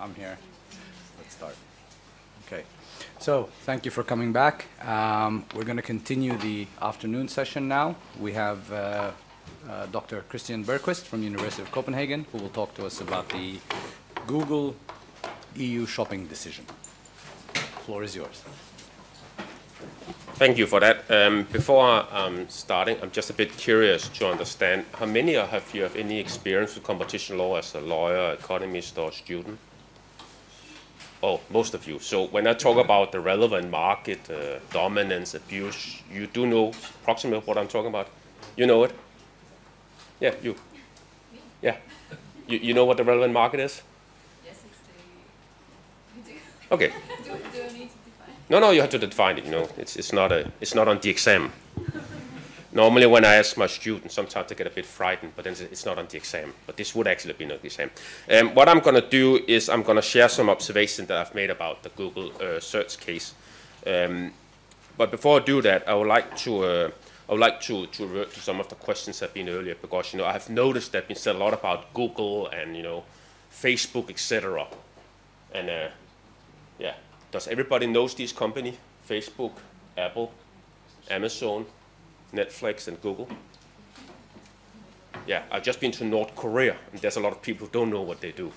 I'm here. Let's start. Okay. So thank you for coming back. Um, we're going to continue the afternoon session now. We have uh, uh, Dr. Christian Bergqvist from University of Copenhagen, who will talk to us about the Google EU shopping decision. The floor is yours. Thank you for that. Um, before um, starting, I'm just a bit curious to understand how many of you have any experience with competition law as a lawyer, economist, or student? Oh, most of you. So when I talk about the relevant market, uh, dominance, abuse, you do know approximately what I'm talking about? You know it? Yeah, you. Yeah. You, you know what the relevant market is? Yes, it's the. Okay. do, do I need to define? No, no, you have to define it. You know, it's it's not a it's not on the exam. Normally, when I ask my students, sometimes they get a bit frightened, but then it's not on the exam. But this would actually be on the exam. Um, what I'm going to do is I'm going to share some observations that I've made about the Google uh, search case. Um, but before I do that, I would like to uh, I would like to, to revert to some of the questions that have been earlier because you know I have noticed that been said a lot about Google and you know Facebook, etc. And uh, yeah, does everybody knows these company? Facebook, Apple, Amazon, Netflix, and Google. Yeah, I've just been to North Korea, and there's a lot of people who don't know what they do.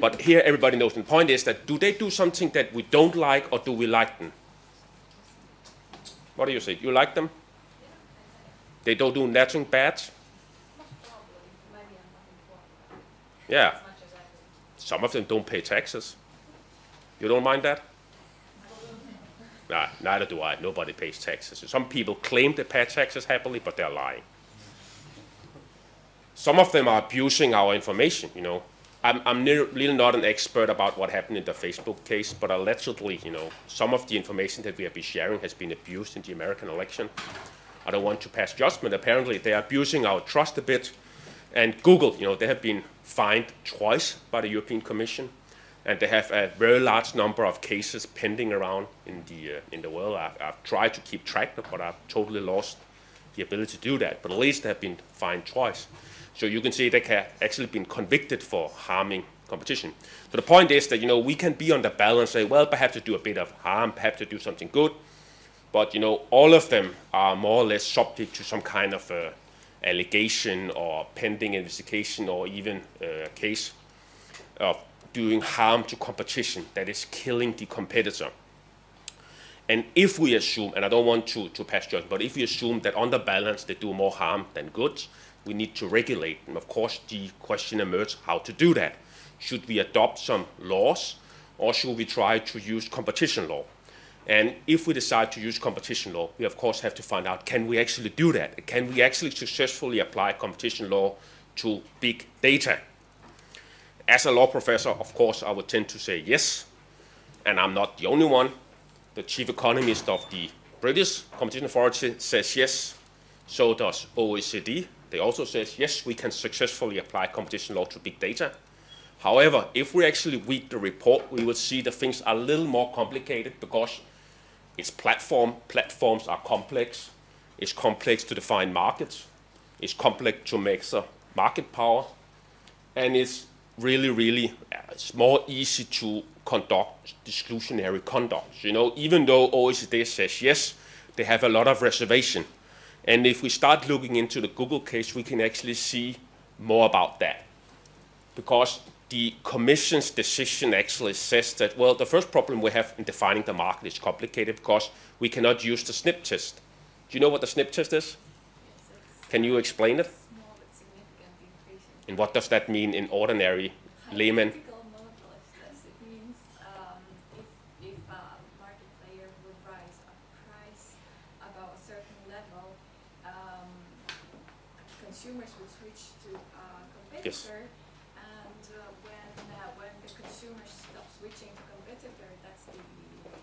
But here, everybody knows. And the point is that do they do something that we don't like, or do we like them? What do you say? You like them? They don't do nothing bad? Yeah. Some of them don't pay taxes. You don't mind that? Nah, neither do I. Nobody pays taxes. Some people claim they pay taxes happily, but they're lying. Some of them are abusing our information, you know. I'm, I'm really not an expert about what happened in the Facebook case, but allegedly, you know, some of the information that we have been sharing has been abused in the American election. I don't want to pass judgment. Apparently, they are abusing our trust a bit. And Google, you know, they have been fined twice by the European Commission and they have a very large number of cases pending around in the uh, in the world. I've, I've, tried to keep track, of, but I've totally lost the ability to do that. But at least they have been fined twice, so you can see they have actually been convicted for harming competition. So the point is that you know we can be on the balance, say, well, perhaps to do a bit of harm, perhaps to do something good, but you know all of them are more or less subject to some kind of uh, allegation or pending investigation or even uh, case of doing harm to competition that is killing the competitor. And if we assume, and I don't want to, to pass judgment, but if we assume that on the balance they do more harm than good, we need to regulate. And of course, the question emerges how to do that. Should we adopt some laws, or should we try to use competition law? And if we decide to use competition law, we of course have to find out, can we actually do that? Can we actually successfully apply competition law to big data? As a law professor, of course, I would tend to say yes, and I'm not the only one. The chief economist of the British Competition Authority says yes, so does OECD. They also says yes, we can successfully apply competition law to big data. However, if we actually read the report, we will see that things are a little more complicated because it's platform. Platforms are complex. It's complex to define markets. It's complex to measure market power. And it's really, really, it's more easy to conduct exclusionary conduct. You know, even though OECD says yes, they have a lot of reservation. And if we start looking into the Google case, we can actually see more about that. Because the Commission's decision actually says that, well, the first problem we have in defining the market is complicated because we cannot use the SSNIP test. Do you know what the SSNIP test is? Can you explain it? And what does that mean in ordinary layman? It means um, if, if a market player would rise a price above a certain level, um, consumers would switch to a competitor. Yes. And uh, when, uh, when the consumer stops switching to competitor, that's the,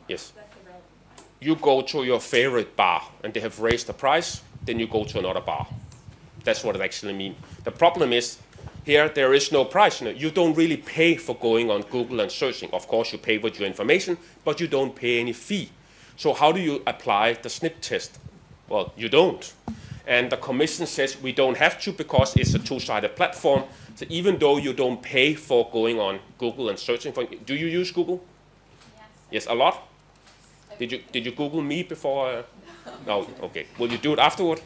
Yes. that's the relevant one. You go to your favorite bar and they have raised the price, then you go to another bar. That's what it actually means. The problem is here there is no price. You, know, you don't really pay for going on Google and searching. Of course, you pay with your information, but you don't pay any fee. So how do you apply the SSNIP test? Well, you don't. And the commission says we don't have to because it's a two-sided platform. So even though you don't pay for going on Google and searching for, do you use Google? Yes. Yes, a lot. Did you did you Google me before? Uh, no. Okay. Will you do it afterward?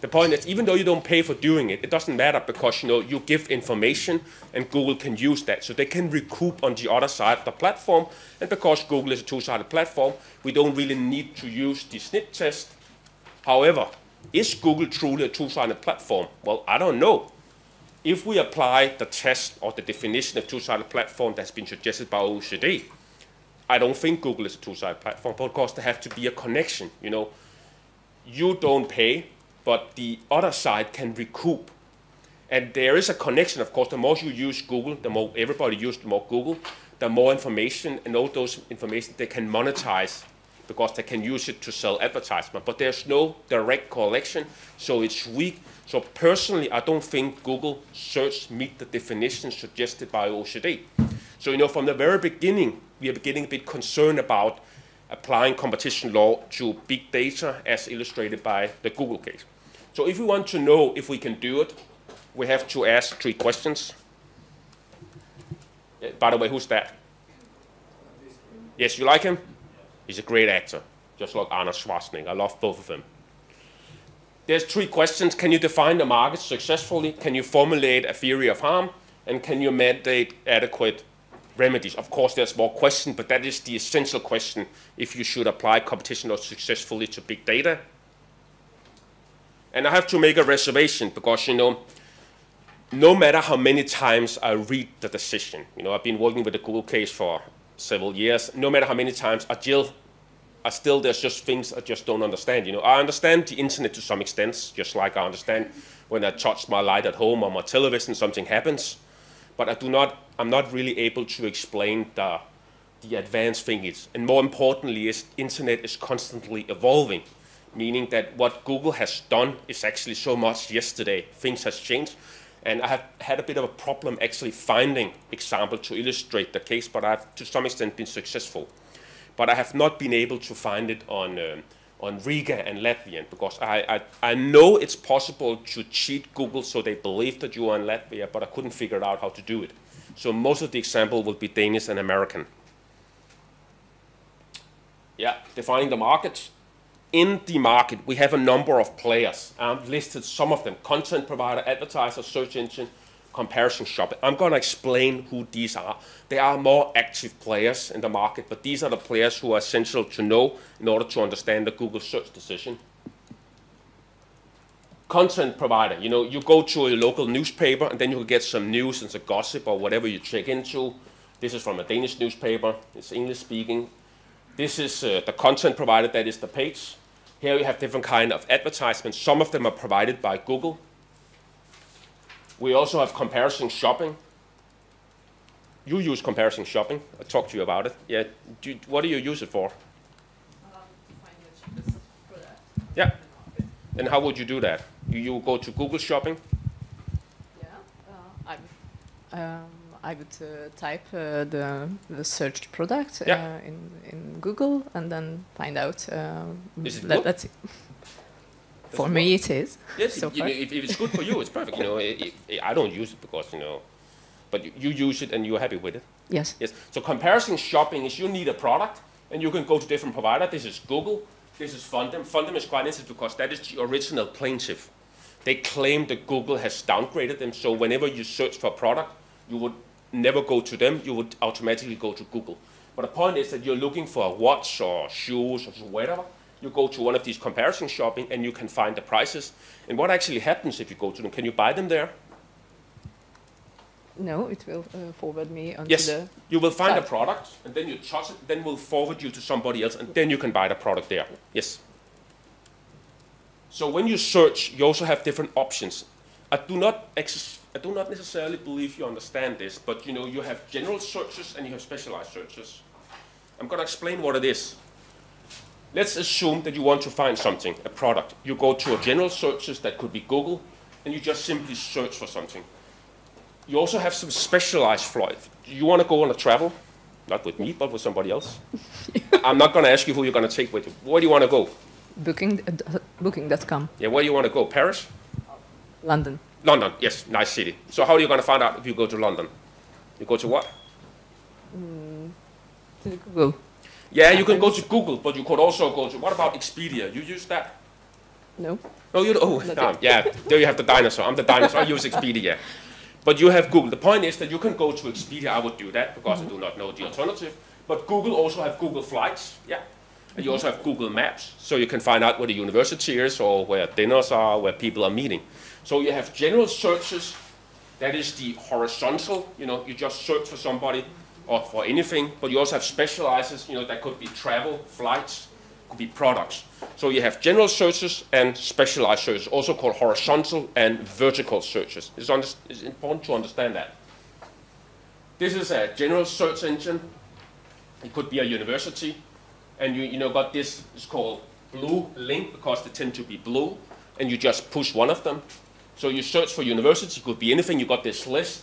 The point is, even though you don't pay for doing it, it doesn't matter because you know you give information and Google can use that, so they can recoup on the other side of the platform. And because Google is a two-sided platform, we don't really need to use the SSNIP test. However, is Google truly a two-sided platform? Well, I don't know. If we apply the test or the definition of two-sided platform that's been suggested by OECD, I don't think Google is a two-sided platform, but of course there has to be a connection. You know, you don't pay, but the other side can recoup. And there is a connection, of course. The more you use Google, the more everybody uses more Google, the more information and all those information they can monetize because they can use it to sell advertisement. But there's no direct correlation, so it's weak. So personally, I don't think Google search meet the definition suggested by OECD. So you know, from the very beginning, we are getting a bit concerned about applying competition law to big data as illustrated by the Google case. So if we want to know if we can do it, we have to ask three questions. Uh, By the way, who's that? Yes, you like him? He's a great actor, just like Arnold Schwarzenegger. I love both of them. There's three questions. Can you define the market successfully? Can you formulate a theory of harm? And can you mandate adequate remedies? Of course, there's more questions, but that is the essential question if you should apply competition law successfully to big data. And I have to make a reservation because, you know, no matter how many times I read the decision, you know, I've been working with the Google case for several years, no matter how many times I still, I still, there's just things I just don't understand, you know. I understand the internet to some extent, just like I understand when I touch my light at home or my television, something happens. But I do not, I'm not really able to explain the, the advanced thing is. And more importantly is internet is constantly evolving, meaning that what Google has done is actually so much yesterday. Things has changed. And I have had a bit of a problem actually finding example to illustrate the case, but I've to some extent been successful. But I have not been able to find it on, um, on Riga and Latvian because I, I, I know it's possible to cheat Google so they believe that you are in Latvia, but I couldn't figure out how to do it. So most of the example will be Danish and American. Yeah, defining the market. In the market, we have a number of players. I've listed some of them, content provider, advertiser, search engine, comparison shop. I'm going to explain who these are. They are more active players in the market, but these are the players who are essential to know in order to understand the Google search decision. Content provider, you know, you go to a local newspaper and then you get some news and some gossip or whatever you check into. This is from a Danish newspaper, it's English speaking. This is uh, the content provider, that is the page. Here we have different kind of advertisements. Some of them are provided by Google. We also have comparison shopping. You use comparison shopping. I talked to you about it. Yeah. Do, what do you use it for? um, to find the cheapest product. Yeah. in the market. And how would you do that? You, you go to Google Shopping. Yeah, uh, I would, um, I would uh, type uh, the, the searched product Yeah. uh, in, in Google and then find out. Is it let, let's see. For it me, it is. Yes. So you know, if, if it's good for you, it's perfect. You know, I I I don't use it because you know, but you, you use it and you're happy with it. Yes. Yes. So comparison shopping is you need a product and you can go to different provider. This is Google. This is Foundem. Foundem is quite interesting because that is the original plaintiff. They claim that Google has downgraded them. So whenever you search for a product, you would never go to them. You would automatically go to Google. But the point is that you're looking for a watch or shoes or whatever. You go to one of these comparison shopping and you can find the prices. And what actually happens if you go to them? Can you buy them there? No, it will uh, forward me onto Yes, the. you will find a product, and then you touch it, then we'll forward you to somebody else, and then you can buy the product there. Yes. So when you search, you also have different options. I do not ex- I do not necessarily believe you understand this, but you know you have general searches and you have specialized searches. I'm going to explain what it is. Let's assume that you want to find something, a product. You go to a general searches that could be Google, and you just simply search for something. You also have some specialized flight. You want to go on a travel, not with me, but with somebody else. I'm not going to ask you who you're going to take with you. Where do you want to go? Booking, uh, Booking.com, Yeah, where do you want to go? Paris? London. London, yes, nice city. So how are you going to find out if you go to London? You go to what? To Google. Yeah, you can go to Google, but you could also go to, what about Expedia? You use that? No. No, you don't. Oh, um, yeah, there you have the dinosaur. I'm the dinosaur. I use Expedia. But you have Google. The point is that you can go to Expedia. I would do that because I do not know the alternative. But Google also have Google Flights. Yeah. And you also have Google Maps, so you can find out where the university is or where dinners are, where people are meeting. So you have general searches. That is the horizontal. You know, you just search for somebody or for anything. But you also have specializes. You know, that could be travel, flights, could be products. So you have general searches and specialized searches, also called horizontal and vertical searches. It's, it's important to understand that. This is a general search engine. It could be a university, and you, you know got this is called blue link because they tend to be blue, and you just push one of them. So you search for universities, it could be anything. You got this list,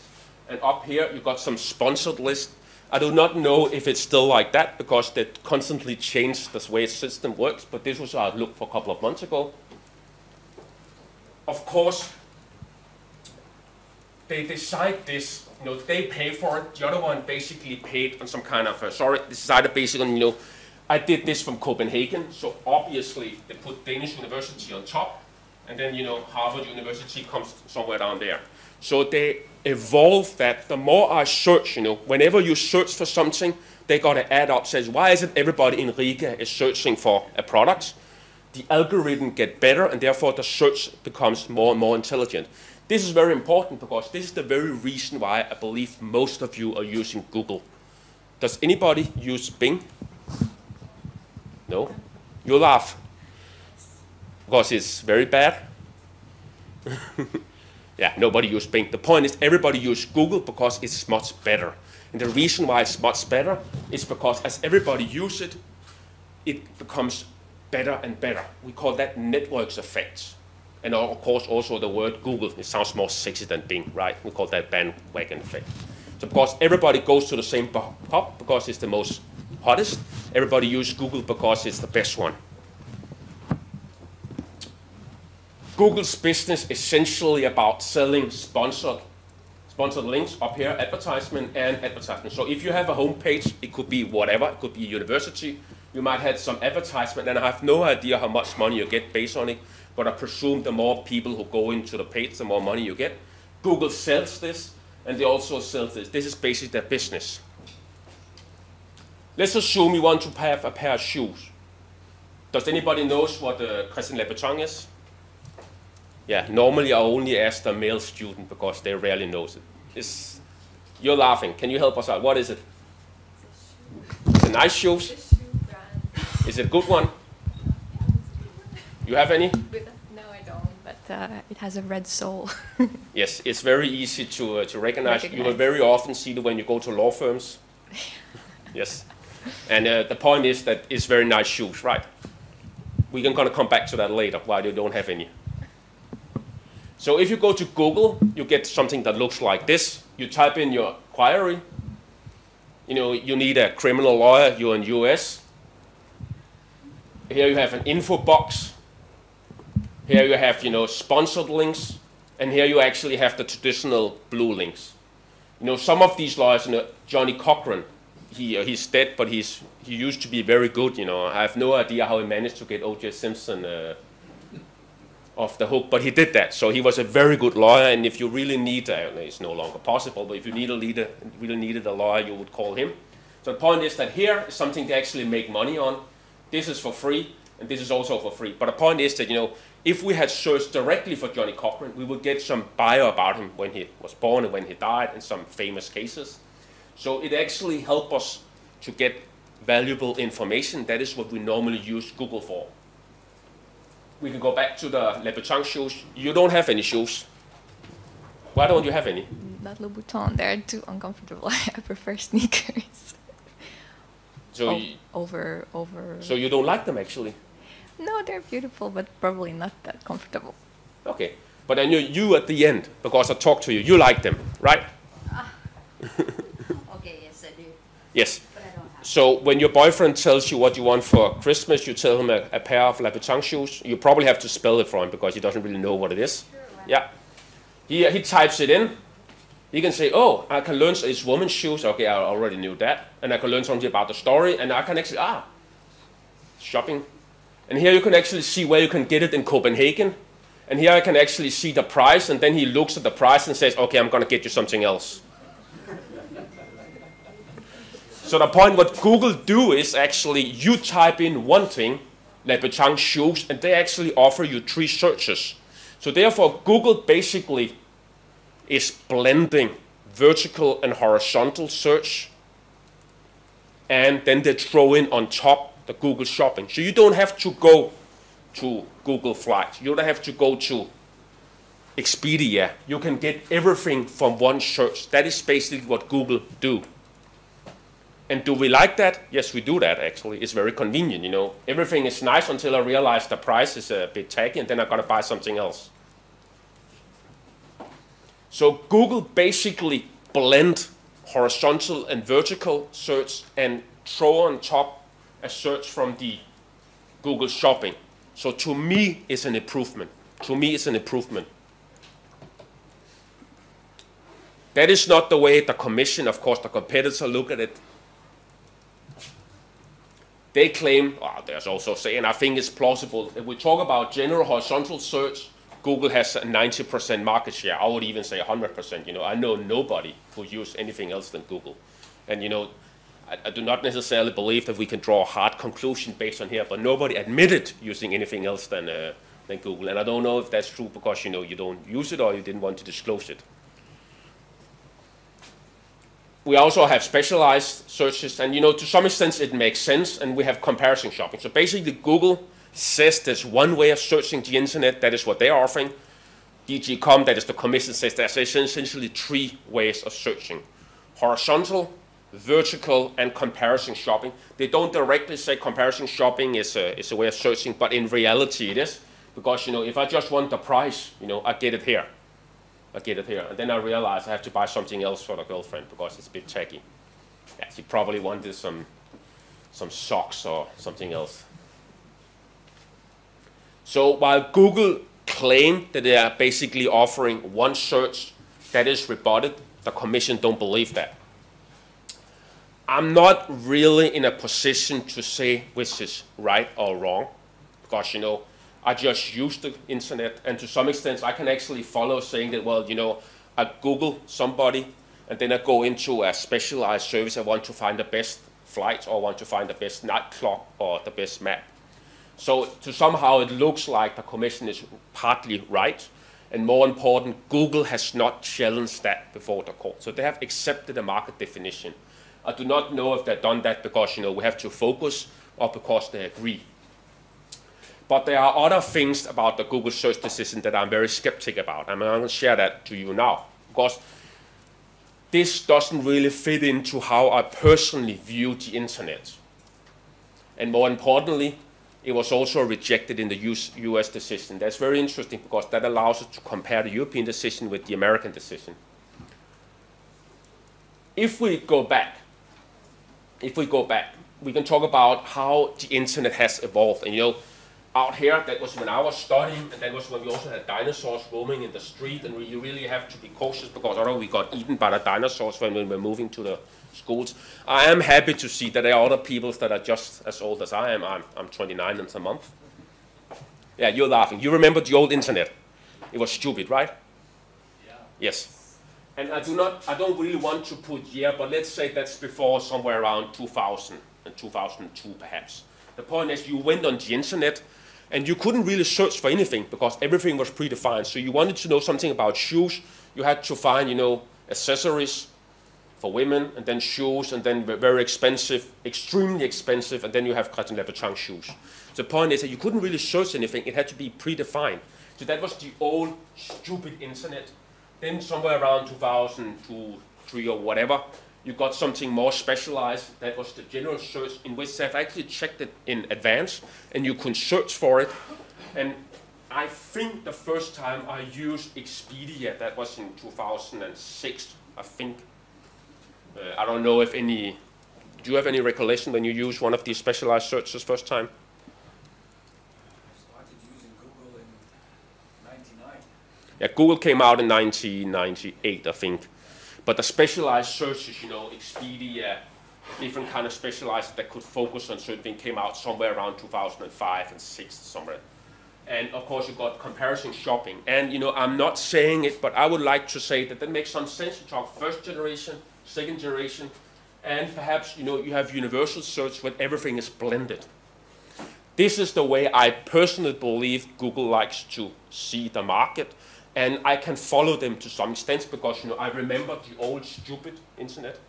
and up here you got some sponsored list. I do not know if it's still like that because they constantly change the way the system works, but this was our look for a couple of months ago. Of course, they decide this, you know, they pay for it. The other one basically paid on some kind of, uh, sorry, this is either basically, you know, I did this from Copenhagen, so obviously they put Danish University on top, and then, you know, Harvard University comes somewhere down there. So they evolve that. The more I search, you know, whenever you search for something, they got to add up, says, why is it everybody in Riga is searching for a product? The algorithm get better, and therefore the search becomes more and more intelligent. This is very important because this is the very reason why I believe most of you are using Google. Does anybody use Bing? No? You laugh. Because it's very bad? yeah, nobody uses Bing. The point is everybody uses Google because it's much better. And the reason why it's much better is because as everybody uses it, it becomes better and better. We call that networks effects. And of course also the word Google, it sounds more sexy than Bing, right? We call that bandwagon effect. So because everybody goes to the same pub because it's the most hottest, everybody uses Google because it's the best one. Google's business is essentially about selling sponsored sponsored links up here, advertisement and advertisement. So if you have a homepage, it could be whatever, it could be a university, you might have some advertisement, and I have no idea how much money you get based on it, but I presume the more people who go into the page, the more money you get. Google sells this, and they also sell this. This is basically their business. Let's assume you want to have a pair of shoes. Does anybody knows what uh, Christian Louboutin is? Yeah, normally I only ask the male student because they rarely knows it. It's, you're laughing. Can you help us out? What is it? It's a nice shoes. The shoe brand. Is it a good one? You have any? No, I don't. But uh, it has a red sole. Yes, it's very easy to, uh, to recognize. You will very often see it when you go to law firms. yes. And uh, the point is that it's very nice shoes, right? We're going to come back to that later, why you don't have any. So if you go to Google, you get something that looks like this. You type in your query. You know, you need a criminal lawyer, you're in US. Here you have an info box. Here you have, you know, sponsored links. And here you actually have the traditional blue links. You know, some of these lawyers, you know, Johnnie Cochran, he, uh, he's dead, but he's, he used to be very good, you know. I have no idea how he managed to get O.J. Simpson uh, off the hook, but he did that. So he was a very good lawyer, and if you really need, uh, it's no longer possible, but if you need a leader, really needed a lawyer, you would call him. So the point is that here is something to actually make money on. This is for free, and this is also for free. But the point is that, you know, if we had searched directly for Johnnie Cochran, we would get some bio about him when he was born and when he died, and some famous cases. So it actually helped us to get valuable information. That is what we normally use Google for. We can go back to the Louboutin shoes. You don't have any shoes. Why don't you have any? Not Louboutin. They're too uncomfortable. I prefer sneakers. So, O- you, over over. so you don't like them actually? no, they're beautiful, but probably not that comfortable. Okay. But I knew you at the end, because I talked to you, you like them, right? Ah. Okay, yes, I do, Yes. So when your boyfriend tells you what you want for Christmas, you tell him a, a pair of Louboutin shoes. You probably have to spell it for him because he doesn't really know what it is. Yeah. He, he types it in. He can say, oh, I can learn it's women's shoes. Okay, I already knew that. And I can learn something about the story. And I can actually, ah, shopping. And here you can actually see where you can get it in Copenhagen. And here I can actually see the price. And then he looks at the price and says, okay, I'm going to get you something else. So the point what Google do is actually you type in one thing, Louboutin shoes, and they actually offer you three searches. So therefore, Google basically is blending vertical and horizontal search, and then they throw in on top the Google Shopping. So you don't have to go to Google Flights. You don't have to go to Expedia. You can get everything from one search. That is basically what Google do. And do we like that? Yes, we do that actually. It's very convenient, you know. Everything is nice until I realize the price is a bit tacky and then I've gotta buy something else. So Google basically blend horizontal and vertical search and throw on top a search from the Google Shopping. So to me, it's an improvement. To me, it's an improvement. That is not the way the commission, of course, the competitor look at it. They claim, oh, there's also saying, I think it's plausible. If we talk about general horizontal search, Google has a 90% market share. I would even say 100%. You know, I know nobody who uses anything else than Google. And you know, I, I, do not necessarily believe that we can draw a hard conclusion based on here, but nobody admitted using anything else than, uh, than Google. And I don't know if that's true because you know you don't use it or you didn't want to disclose it we also have specialized searches, and you know, to some extent it makes sense, and we have comparison shopping. So basically, Google says there's one way of searching the internet, that is what they're offering. DG Comp, that is the commission, says there's essentially three ways of searching. Horizontal, vertical, and comparison shopping. They don't directly say comparison shopping is a, is a way of searching, but in reality it is. Because, you know, if I just want the price, you know, I get it here. I get it here. And then I realize I have to buy something else for the girlfriend because it's a bit tacky. Yeah, she probably wanted some, um, some socks or something else. So while Google claimed that they are basically offering one search that is rebutted, the commission don't believe that. I'm not really in a position to say which is right or wrong because, you know, I just use the internet, and to some extent, I can actually follow saying that, well, you know, I Google somebody, and then I go into a specialized service. I want to find the best flight, or want to find the best nightclub, or the best map. So to somehow it looks like the commission is partly right, and more important, Google has not challenged that before the court. So they have accepted the market definition. I do not know if they've done that because you know we have to focus or because they agree. But there are other things about the Google search decision that I'm very skeptic about. I'm going to share that to you now because this doesn't really fit into how I personally view the internet. And more importantly, it was also rejected in the US decision. That's very interesting because that allows us to compare the European decision with the American decision. If we go back, if we go back, we can talk about how the internet has evolved. And you know, out here, that was when I was studying, and that was when we also had dinosaurs roaming in the street, and we, you really have to be cautious because otherwise we got eaten by the dinosaurs when we were moving to the schools. I am happy to see that there are other people that are just as old as I am. I'm, I'm 29 in a month. Yeah, you're laughing. You remember the old internet? It was stupid, right? Yeah. Yes. And I do not, I don't really want to put year, but let's say that's before somewhere around 2000 and 2002 perhaps. The point is you went on the internet and you couldn't really search for anything because everything was predefined. So you wanted to know something about shoes, you had to find, you know, accessories for women, and then shoes, and then very expensive, extremely expensive, and then you have Christian Louboutin shoes. The point is that you couldn't really search anything, it had to be predefined. So that was the old stupid internet. Then somewhere around 2002, 3 or whatever, you got something more specialized. That was the general search in which they've actually checked it in advance and you can search for it. And I think the first time I used Expedia, that was in 2006, I think. Uh, I don't know if any Do you have any recollection when you used one of these specialized searches first time? I started using Google in 99. Yeah, Google came out in 1998, I think. But the specialized searches, you know, Expedia, different kind of specialized that could focus on certain things came out somewhere around 2005 and 6 somewhere. And of course, you got comparison shopping. And you know, I'm not saying it, but I would like to say that that makes some sense to talk first generation, second generation, and perhaps you know you have universal search where everything is blended. This is the way I personally believe Google likes to see the market, and I can follow them to some extent because you know I remember the old stupid internet,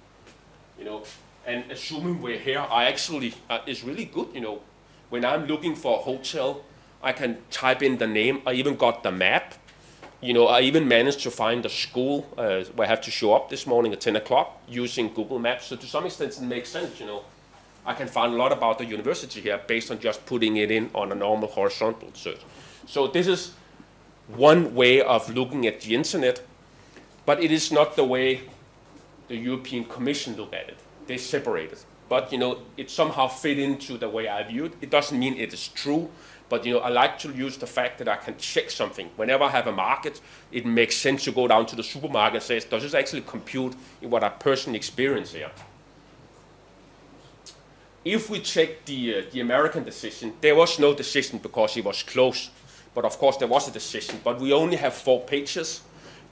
you know, and assuming we're here, I actually uh, really good, you know, when I'm looking for a hotel, I can type in the name. I even got the map. You know, I even managed to find the school uh, where I have to show up this morning at 10 o'clock using Google Maps. So to some extent, it makes sense, you know. I can find a lot about the university here based on just putting it in on a normal horizontal search. So this is one way of looking at the internet, but it is not the way the European Commission look at it. They separate it. But you know, it somehow fit into the way I view it. It doesn't mean it is true, but you know, I like to use the fact that I can check something. Whenever I have a market, it makes sense to go down to the supermarket and say, does this actually compute in what I personally experience here? If we check the, uh, the American decision, there was no decision because it was close. But of course, there was a decision. But we only have four pages.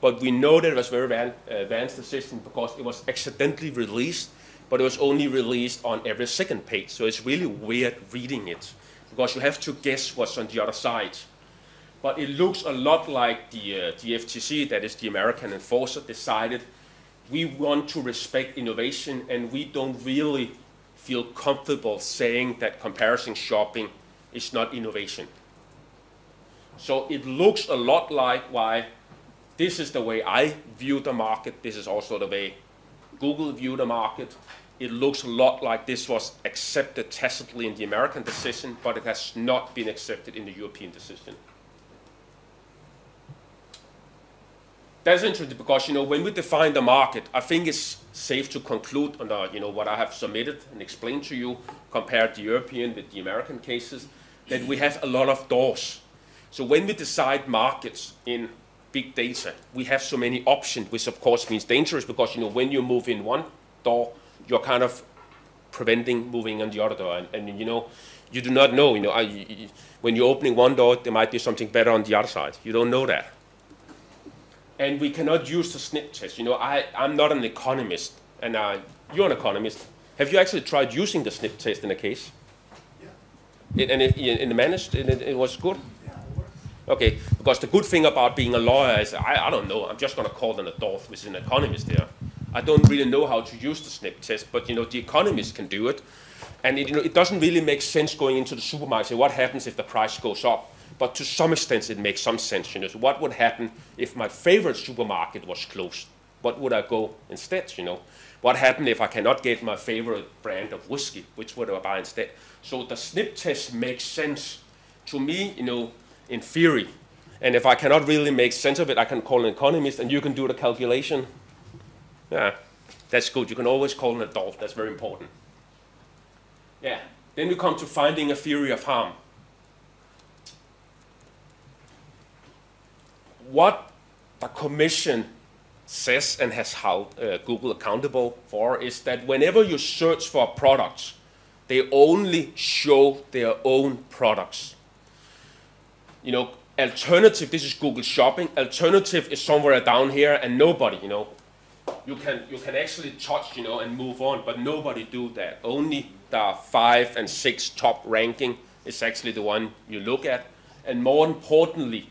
But we know that it was very van- uh, advanced decision because it was accidentally released, but it was only released on every second page. So it's really weird reading it because you have to guess what's on the other side. But it looks a lot like the, uh, the FTC, that is the American enforcer, decided we want to respect innovation and we don't really feel comfortable saying that comparison shopping is not innovation. So it looks a lot like why this is the way I view the market. This is also the way Google view the market. It looks a lot like this was accepted tacitly in the American decision, but it has not been accepted in the European decision. That's interesting because you know when we define the market, I think it's safe to conclude on the, you know what I have submitted and explained to you, compared the European with the American cases, that we have a lot of doors. So when we decide markets in big data, we have so many options, which of course means dangerous because you know when you move in one door, you're kind of preventing moving on the other door, and, and you know you do not know. You know, I, when you're opening one door, there might be something better on the other side. You don't know that and we cannot use the SSNIP test. You know, I, I'm not an economist, and uh, you're an economist. Have you actually tried using the snip test in a case? Yeah. It, and it, it managed, and it, it was good? Okay, because the good thing about being a lawyer is, I, I don't know, I'm just going to call an adult, which is an economist here. I don't really know how to use the SSNIP test, but you know, the economist can do it. And it, you know, it doesn't really make sense going into the supermarket, say, what happens if the price goes up? but to some extent it makes some sense. You know, so what would happen if my favorite supermarket was closed? What would I go instead? You know, what happened if I cannot get my favorite brand of whiskey? Which would I buy instead? So the SSNIP test makes sense to me. You know, in theory, and if I cannot really make sense of it, I can call an economist, and you can do the calculation. Yeah, that's good. You can always call an adult. That's very important. Yeah. Then we come to finding a theory of harm. what the commission says and has held uh, Google accountable for is that whenever you search for products, they only show their own products. You know, alternative, this is Google Shopping. Alternative is somewhere down here and nobody, you know, you can, you can actually touch, you know, and move on, but nobody do that. Only the five and six top ranking is actually the one you look at. And more importantly,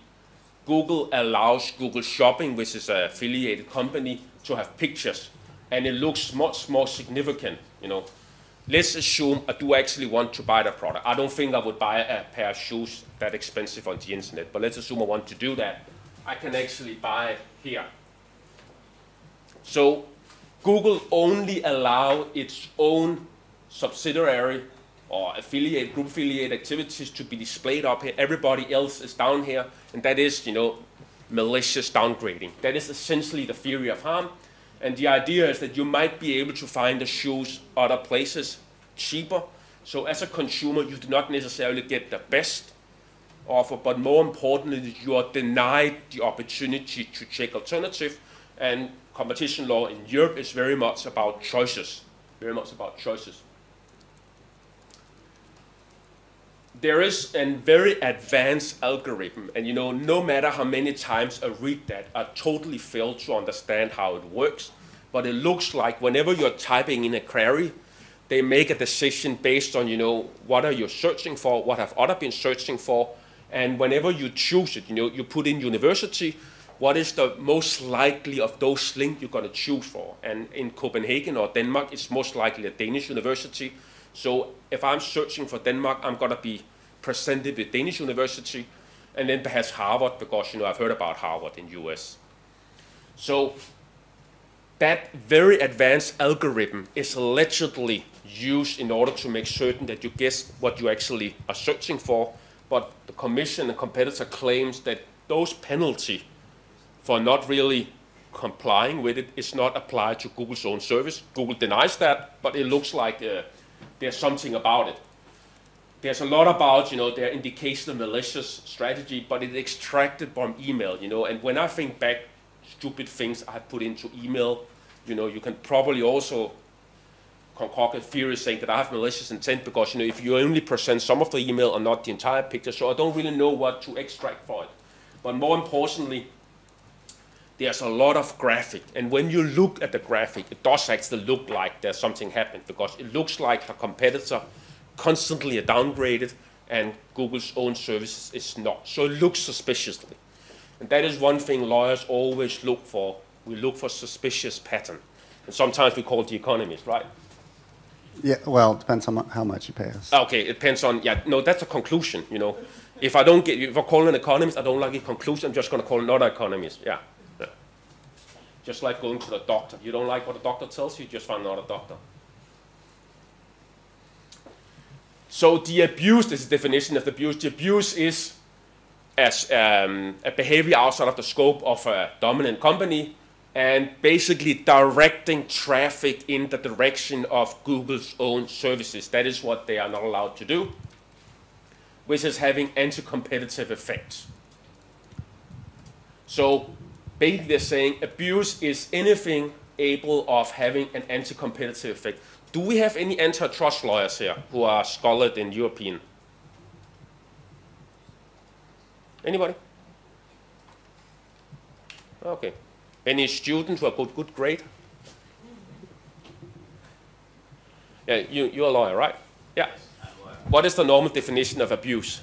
Google allows Google Shopping, which is an affiliated company, to have pictures, and it looks much more significant. You know, let's assume I do actually want to buy the product. I don't think I would buy a pair of shoes that expensive on the internet, but let's assume I want to do that. I can actually buy it here. So Google only allow its own subsidiary or affiliate, group affiliate activities to be displayed up here. Everybody else is down here, and that is, you know, malicious downgrading. That is essentially the theory of harm. And the idea is that you might be able to find the shoes other places cheaper. So as a consumer, you do not necessarily get the best offer, but more importantly, you are denied the opportunity to check alternative. And competition law in Europe is very much about choices, very much about choices. There is a very advanced algorithm, and you know, no matter how many times I read that, I totally fail to understand how it works. But it looks like whenever you're typing in a query, they make a decision based on, you know, what are you searching for, what have other been searching for, and whenever you choose it, you know, you put in university, what is the most likely of those links you're going to choose for? And in Copenhagen or Denmark, it's most likely a Danish university. So if I'm searching for Denmark, I'm going to be presented with Danish university, and then perhaps Harvard, because you know I've heard about Harvard in the US. So that very advanced algorithm is allegedly used in order to make certain that you guess what you actually are searching for. But the commission and competitor claims that those penalty for not really complying with it is not applied to Google's own service. Google denies that, but it looks like uh, there's something about it. There's a lot about, you know, their indication of malicious strategy, but it's extracted from email, you know, and when I think back stupid things I put into email, you know, you can probably also concoct a theory saying that I have malicious intent because, you know, if you only present some of the email and not the entire picture, so I don't really know what to extract for it. But more importantly, there's a lot of graphic. And when you look at the graphic, it does actually look like there's something happened because it looks like the competitor constantly are downgraded and Google's own services is not. So it looks suspiciously. And that is one thing lawyers always look for. We look for suspicious pattern. And sometimes we call it the economist, right? Yeah, well, it depends on how much you pay us. Okay, it depends on, yeah, no, that's a conclusion, you know. If I don't get, if I call an economist, I don't like a conclusion, I'm just going to call another economist, yeah. yeah. Just like going to the doctor. You don't like what the doctor tells you, you just find another doctor. So the abuse is the definition of the abuse. The abuse is as um, a behavior outside of the scope of a dominant company and basically directing traffic in the direction of Google's own services. That is what they are not allowed to do, which is having anti-competitive effects. So basically they're saying abuse is anything able of having an anti-competitive effect. Do we have any antitrust lawyers here who are scholarly in European? Anybody? Okay. Any students who have got good grade? Yeah, you, you're a lawyer, right? Yeah. What is the normal definition of abuse?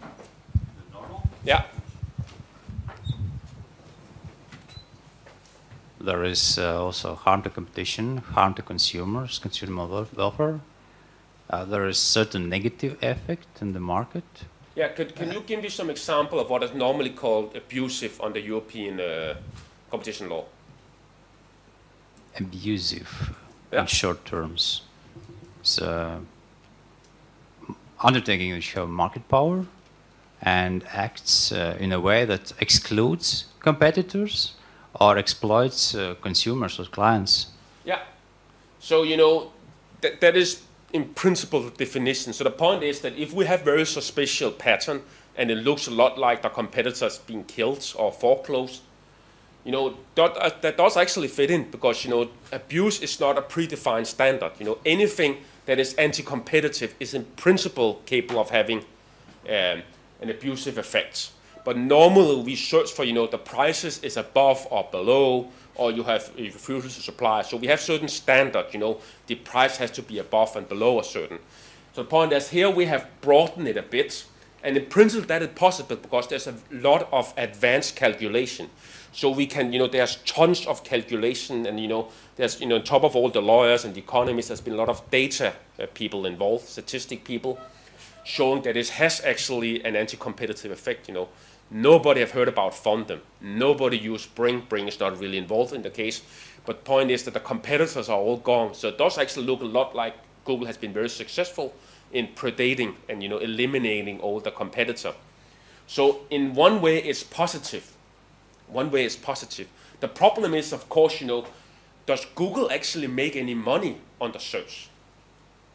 The normal? Yeah. There is uh, also harm to competition, harm to consumers, consumer wel- welfare. Uh, there is certain negative effect in the market. Yeah, could, can you give me some example of what is normally called abusive under European uh, competition law? abusive Yeah. in short terms. So, undertaking which have market power and acts uh, in a way that excludes competitors or exploits uh, consumers or clients. Yeah. So, you know, that, that is in principle the definition. So the point is that if we have very suspicious pattern and it looks a lot like the competitors being killed or foreclosed, you know, that, uh, that does actually fit in because, you know, abuse is not a predefined standard. You know, anything that is anti-competitive is in principle capable of having um, an abusive effect. But normally we search for, you know, the prices is above or below, or you have a refusal to supply. So we have certain standards, you know, the price has to be above and below a certain. So the point is here we have broadened it a bit, and in principle that is possible because there's a lot of advanced calculation. So we can, you know, there's tons of calculation, and you know, there's, you know, on top of all the lawyers and the economists, there's been a lot of data uh, people involved, statistic people, showing that it has actually an anti-competitive effect. You know, nobody have heard about Foundem. Nobody used Bing. Bing is not really involved in the case. But point is that the competitors are all gone. So it does actually look a lot like Google has been very successful in predating and you know eliminating all the competitor. So in one way, it's positive. One way it's positive. The problem is, of course, you know, does Google actually make any money on the search?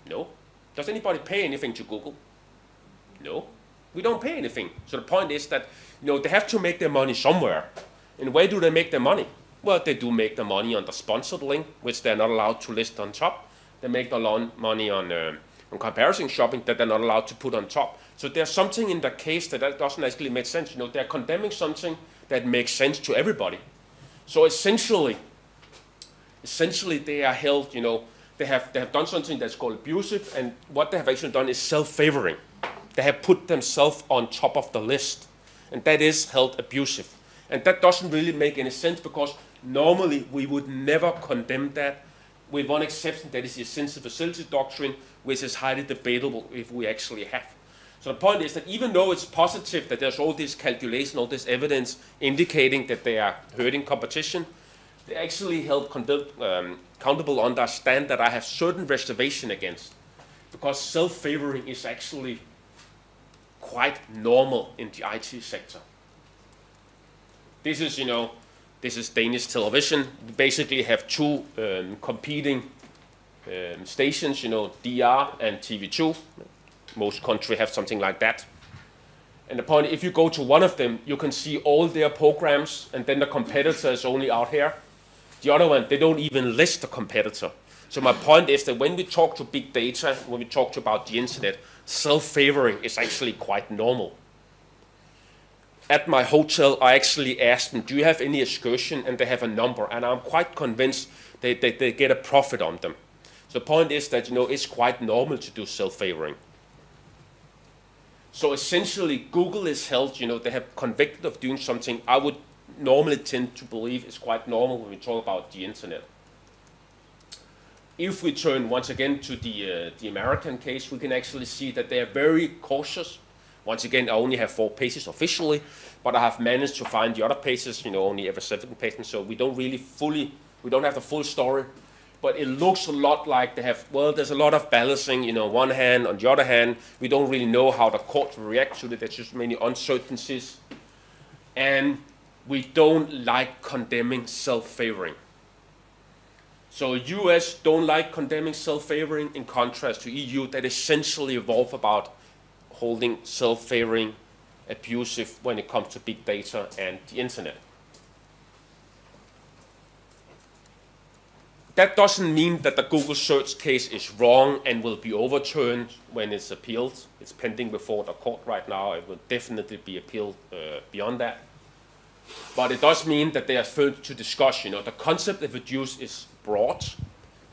No. Does anybody pay anything to Google? No. We don't pay anything. So the point is that you know they have to make their money somewhere. And where do they make their money? Well, they do make the money on the sponsored link, which they're not allowed to list on top. They make the money on, uh, on comparison shopping that they're not allowed to put on top. So there's something in the case that, that doesn't actually make sense. You know, they're condemning something that makes sense to everybody. So essentially, essentially they are held, you know, they have, they have done something that's called abusive, and what they have actually done is self-favoring. They have put themselves on top of the list, and that is held abusive. And that doesn't really make any sense because normally we would never condemn that, with one exception, that is the essential facility doctrine, which is highly debatable if we actually have. So the point is that even though it's positive that there's all this calculation, all this evidence indicating that they are hurting competition, they actually held um, accountable on that stand that I have certain reservation against, because self-favoring is actually quite normal in the IT sector. This is, you know, this is Danish television. We basically have two um, competing um, stations, you know, DR and TV2. Most countries have something like that. And point, if you go to one of them, you can see all their programs, and then the competitor is only out here. The other one, they don't even list the competitor. So my point is that when we talk to big data, when we talk about the internet, self-favoring is actually quite normal. At my hotel, I actually asked them, do you have any excursion? And they have a number, and I'm quite convinced they, they, they get a profit on them. So the point is that, you know, it's quite normal to do self-favoring. So essentially, Google is held, you know, they have convicted of doing something I would normally tend to believe is quite normal when we talk about the internet. If we turn once again to the, uh, the American case, we can actually see that they are very cautious. Once again, I only have four pages officially, but I have managed to find the other pages, you know, only every seven pages, so we don't really fully, we don't have the full story. But it looks a lot like they have, well, there's a lot of balancing, you know, one hand, on the other hand, we don't really know how the court will react to it, there's just many uncertainties. And we don't like condemning self-favoring. So US don't like condemning self-favoring in contrast to EU that essentially evolve about holding self-favoring abusive when it comes to big data and the internet. That doesn't mean that the Google search case is wrong and will be overturned when it's appealed. It's pending before the court right now. It will definitely be appealed uh, beyond that. But it does mean that they are further to discuss. You know, the concept of abuse is broad,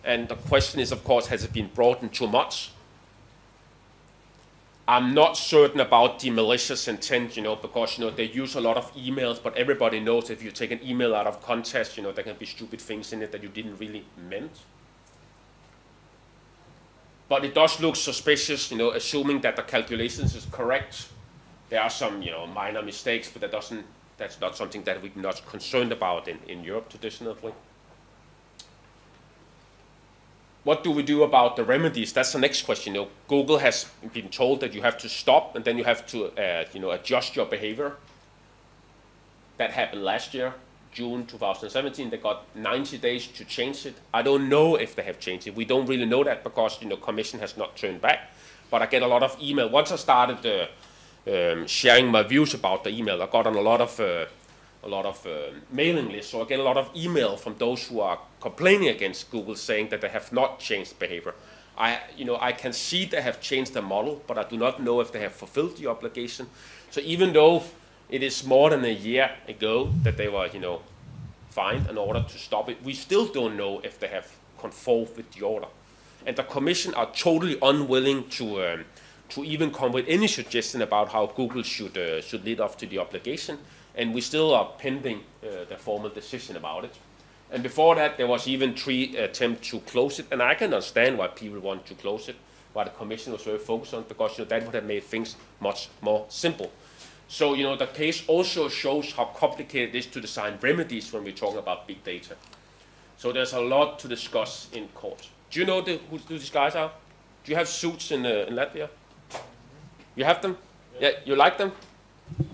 and the question is, of course, has it been broadened too much? I'm not certain about the malicious intent, you know, because you know they use a lot of emails, but everybody knows if you take an email out of context, you know, there can be stupid things in it that you didn't really meant. But it does look suspicious, you know, assuming that the calculations is correct. There are some, you know, minor mistakes, but that doesn't that's not something that we're not concerned about in, in Europe traditionally. What do we do about the remedies? That's the next question. You know, Google has been told that you have to stop and then you have to uh, you know, adjust your behavior. That happened last year, June 2017. They got 90 days to change it. I don't know if they have changed it. We don't really know that because you know, Commission has not turned back. But I get a lot of email. Once I started uh, um, sharing my views about the email. I got on a lot of uh, a lot of uh, mailing lists, so I get a lot of email from those who are complaining against Google, saying that they have not changed behavior. I, you know, I can see they have changed the model, but I do not know if they have fulfilled the obligation. So even though it is more than a year ago that they were, you know, fined in order to stop it, we still don't know if they have conformed with the order. And the Commission are totally unwilling to. Um, to even come with any suggestion about how Google should uh, should lead up to the obligation, and we still are pending uh, the formal decision about it. And before that, there was even three attempts to close it, and I can understand why people want to close it, why the Commission was very focused on, because you know, that would have made things much more simple. So you know the case also shows how complicated it is to design remedies when we're talking about big data. So there's a lot to discuss in court. Do you know the, who these guys are? Do you have suits in, uh, in Latvia? You have them? Yeah, yeah you like them? Um,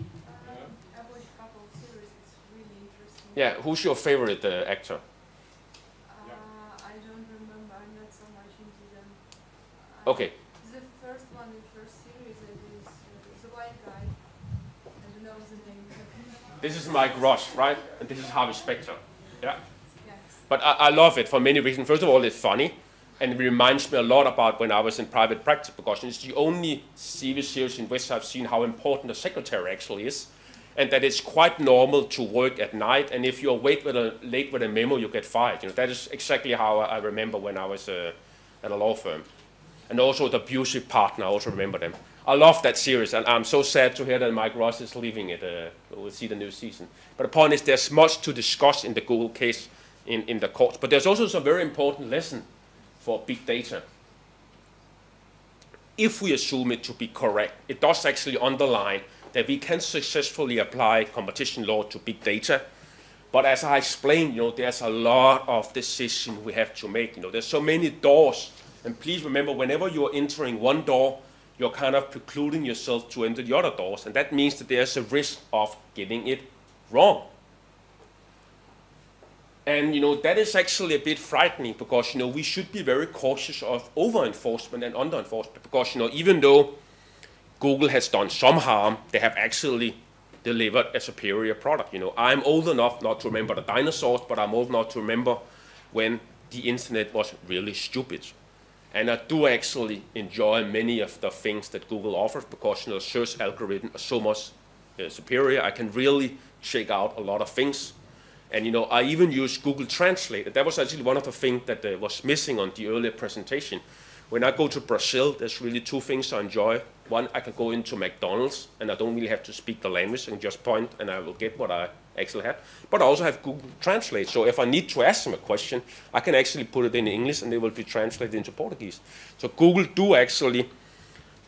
really yeah, who's your favorite uh, actor? Uh, I don't remember. I'm not so much into them. I okay. Uh, the first one, the first series, is uh, the white guy. I don't know the name. this is Mike Ross, right? And this is Harvey Specter. Yeah. But I, I love it for many reasons. First of all, it's funny and it reminds me a lot about when I was in private practice because it's the only TV series in which I've seen how important a secretary actually is, and that it's quite normal to work at night. And if you're late with a late with a memo, you get fired. You know that is exactly how I remember when I was uh, at a law firm, and also the abusive partner. I also remember them. I love that series, and I'm so sad to hear that Mike Ross is leaving it. Uh, we'll see the new season. But the point is, there's much to discuss in the Google case in, in the courts. But there's also some very important lesson for big data. If we assume it to be correct, it does actually underline that we can successfully apply competition law to big data. But as I explained, you know, there's a lot of decisions we have to make. You know, there's so many doors. And please remember, whenever you're entering one door, you're kind of precluding yourself to enter the other doors. And that means that there's a risk of getting it wrong. And you know that is actually a bit frightening because you know we should be very cautious of over enforcement and under enforcement because you know even though Google has done some harm, they have actually delivered a superior product. You know, I'm old enough not to remember the dinosaurs, but I'm old enough to remember when the internet was really stupid. And I do actually enjoy many of the things that Google offers because you know search algorithms are so much uh, superior. I can really check out a lot of things. And you know, I even use Google Translate. That was actually one of the things that uh, was missing on the earlier presentation. When I go to Brazil, there's really two things I enjoy. One, I can go into McDonald's and I don't really have to speak the language. and just point and I will get what I actually have. But I also have Google Translate. So if I need to ask them a question, I can actually put it in English and it will be translated into Portuguese. So Google do actually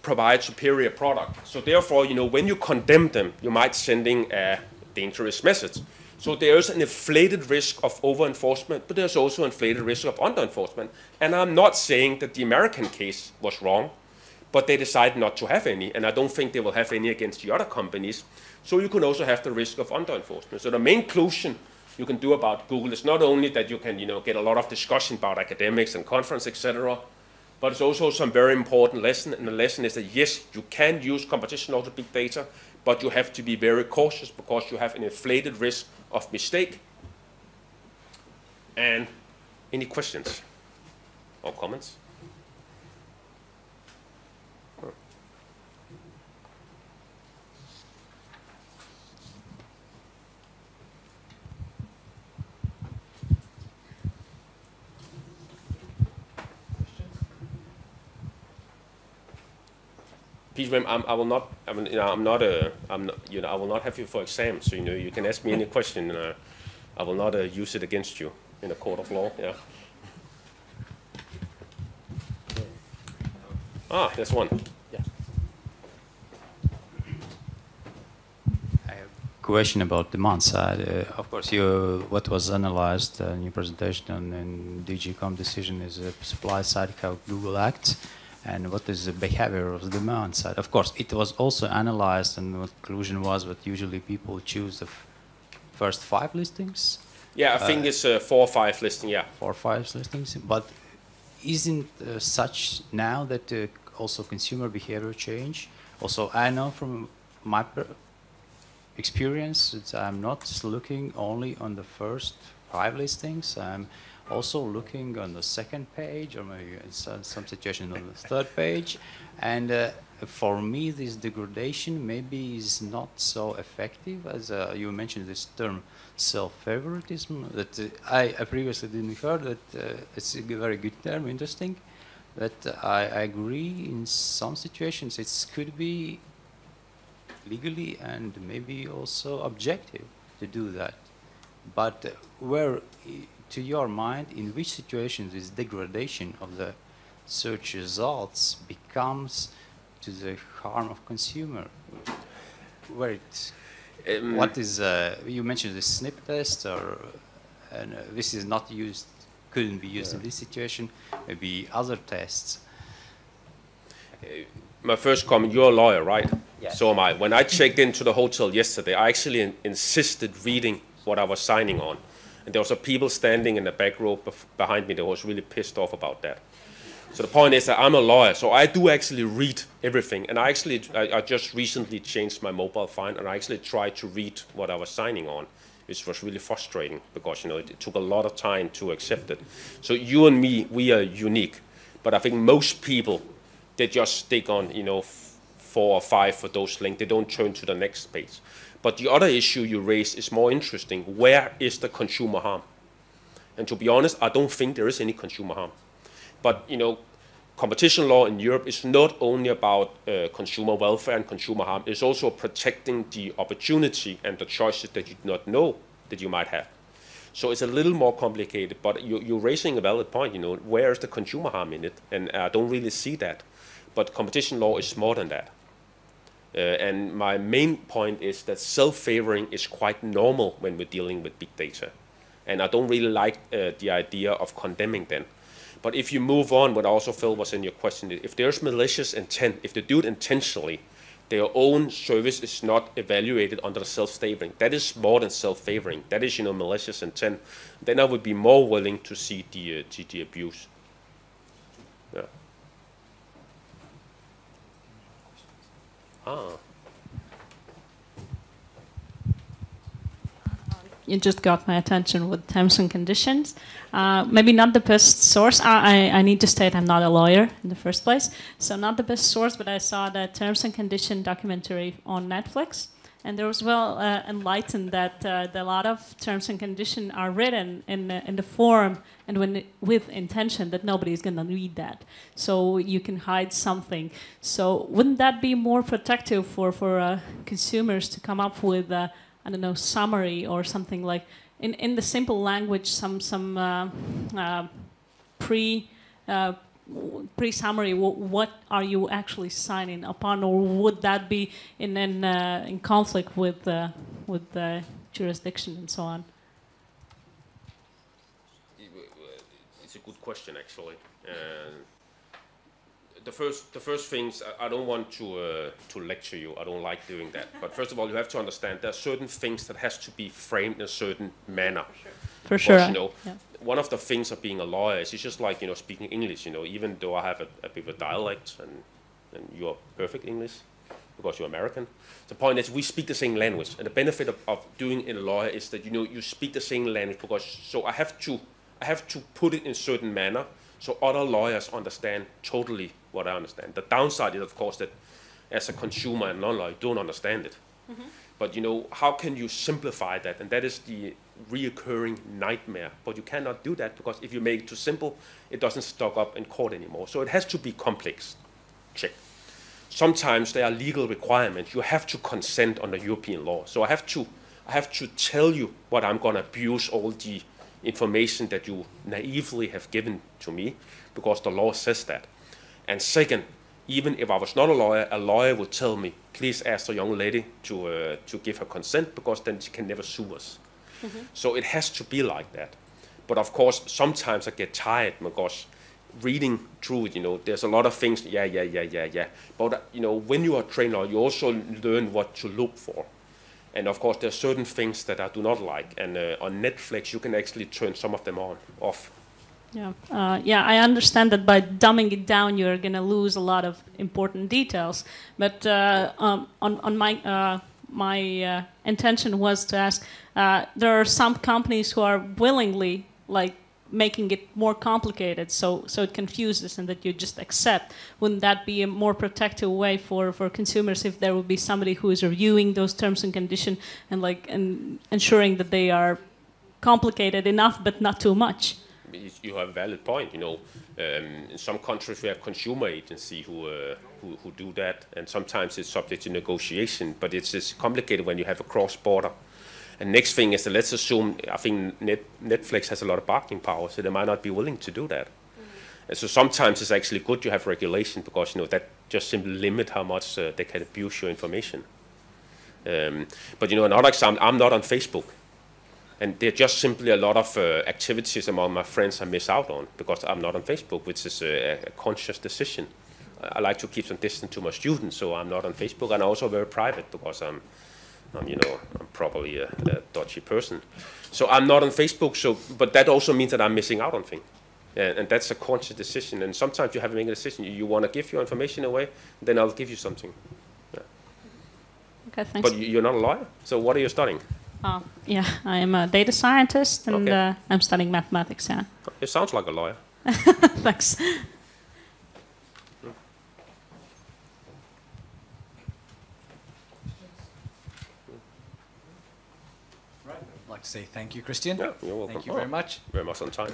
provide superior product. So therefore, you know, when you condemn them, you might sending a dangerous message. So there is an inflated risk of over enforcement, but there's also an inflated risk of under enforcement. And I'm not saying that the American case was wrong, but they decided not to have any, and I don't think they will have any against the other companies. So you can also have the risk of under enforcement. So the main conclusion you can do about Google is not only that you can, you know, get a lot of discussion about academics and conference, etc., but it's also some very important lesson. And the lesson is that yes, you can use competition law to big data, but you have to be very cautious because you have an inflated risk of mistake. And any questions or comments? Please remember, I will not, I mean, you know, I'm not a, I'm not, you know, I will not have you for exam. So, you know, you can ask me any question and uh, I will not uh, use it against you in a court of law, yeah. Ah, there's one. I have a question about demand side. Uh, of course, you, what was analyzed uh, in your presentation and DG Comp decision is a supply side, how Google acts, and what is the behavior of the demand side. Of course, it was also analyzed, and the conclusion was that usually people choose the f- first five listings, Yeah, I think it's uh, four or five listing, yeah. four or five listings, but isn't uh, such now that uh, also consumer behavior change? Also, I know from my per- experience that I'm not looking only on the first five listings. I'm also looking on the second page, or maybe some, some situation on the third page. And uh, for me, this degradation maybe is not so effective as uh, you mentioned this term self-favoritism. That uh, I, I previously didn't heard that uh, it's a very good term, interesting. But I, I agree in some situations it could be legally and maybe also objective to do that. But uh, where, to your mind, in which situations this degradation of the search results becomes to the harm of consumer? Where it, Um, what is, uh, you mentioned the SSNIP test, or and uh, this is not used, couldn't be used in this situation, maybe other tests. my first comment, you're a lawyer, right? Yes. So am I. When I checked into the hotel yesterday, I actually in- insisted reading what I was signing on. And there was a people standing in the back row behind me that was really pissed off about that. So the point is that I'm a lawyer, so I do actually read everything. And I actually, I, I just recently changed my mobile phone, and I actually tried to read what I was signing on, which was really frustrating because you know it, it took a lot of time to accept it. So you and me, we are unique, but I think most people, they just stick on you know four or five for those links. They don't turn to the next page. But the other issue you raise is more interesting. Where is the consumer harm? And to be honest, I don't think there is any consumer harm. But you know, competition law in Europe is not only about uh, consumer welfare and consumer harm. It's also protecting the opportunity and the choices that you do not know that you might have. So it's a little more complicated. But you, you're raising a valid point. You know, where is the consumer harm in it? And I don't really see that. But competition law is more than that. Uh, and my main point is that self-favoring is quite normal when we're dealing with big data. And I don't really like uh, the idea of condemning them. But if you move on, what I also felt was in your question, if there's malicious intent, if they do it intentionally, their own service is not evaluated under self-favoring. That is more than self-favoring. That is, you know, malicious intent. Then I would be more willing to see the, uh, the, the abuse. Yeah. Ah. you just got my attention with terms and conditions. Uh, maybe not the best source. I, I, I, need to state I'm not a lawyer in the first place, so not the best source. But I saw the terms and condition documentary on Netflix, and there was well uh, enlightened that uh, a lot of terms and condition are written in in the form and when with intention that nobody is going to read that, so you can hide something. So wouldn't that be more protective for for uh, consumers to come up with? uh, I don't know, summary or something like in, in the simple language, some some uh, uh, pre uh, pre summary. what are you actually signing upon, or would that be in in, uh, in conflict with uh, with the jurisdiction and so on? It's a good question, actually the first the first things I, I don't want to uh, to lecture you. I don't like doing that. But first of all, you have to understand there are certain things that has to be framed in a certain manner. For sure. you know, yeah. One of the things of being a lawyer is it's just like you know speaking English. You know, even though I have a, a bit of a dialect and and you're perfect English because you're American. The point is we speak the same language, and the benefit of, of doing in a lawyer is that you know you speak the same language because so I have to I have to put it in certain manner so other lawyers understand totally what I understand. The downside is, of course, that as a consumer and non-lawyer, you don't understand it. Mm-hmm. But you know, how can you simplify that? And that is the reoccurring nightmare. But you cannot do that because if you make it too simple, it doesn't stock up in court anymore. So it has to be complex. Check. Sometimes there are legal requirements. You have to consent under European law. So I have to, I have to tell you what I'm going to abuse all the information that you naively have given to me because the law says that. And second, even if I was not a lawyer, a lawyer would tell me, please ask the young lady to, uh, to give her consent because then she can never sue us. Mm-hmm. So it has to be like that. But of course, sometimes I get tired because reading through it, you know, there's a lot of things, yeah, yeah, yeah, yeah, yeah. But, uh, you know, when you are trained lawyer, you also learn what to look for. And of course, there are certain things that I do not like. And uh, on Netflix, you can actually turn some of them on, off. Yeah, uh, yeah, I understand that by dumbing it down, you're going to lose a lot of important details. But uh, um, on, on my uh, my uh, intention was to ask: uh, there are some companies who are willingly like making it more complicated, so so it confuses, and that you just accept. Wouldn't that be a more protective way for, for consumers if there would be somebody who is reviewing those terms and conditions and like and ensuring that they are complicated enough but not too much? You have a valid point. You know, um, in some countries we have consumer agency who, uh, who, who do that, and sometimes it's subject to negotiation. But it's, it's complicated when you have a cross border. And next thing is that let's assume I think Net, Netflix has a lot of bargaining power, so they might not be willing to do that. Mm-hmm. And so sometimes it's actually good to have regulation because you know that just simply limit how much uh, they can abuse your information. Um, but you know another example, I'm not on Facebook and there are just simply a lot of uh, activities among my friends I miss out on because I'm not on Facebook, which is a, a, conscious decision. I like to keep some distance to my students, so I'm not on Facebook, and I'm also very private because I'm, I'm you know, I'm probably a, a dodgy person. So I'm not on Facebook. So, but that also means that I'm missing out on things. And, and that's a conscious decision. And sometimes you have to make a decision. You, you want to give your information away, then I'll give you something. Okay, thanks. But you- you're not a lawyer, so what are you studying? Oh, yeah, I am a data scientist and Okay. uh, I'm studying mathematics. Yeah, It sounds like a lawyer. thanks. Right. I'd like to say thank you, Christian. Yeah, you're welcome. Thank you Oh. very much. Very much on time.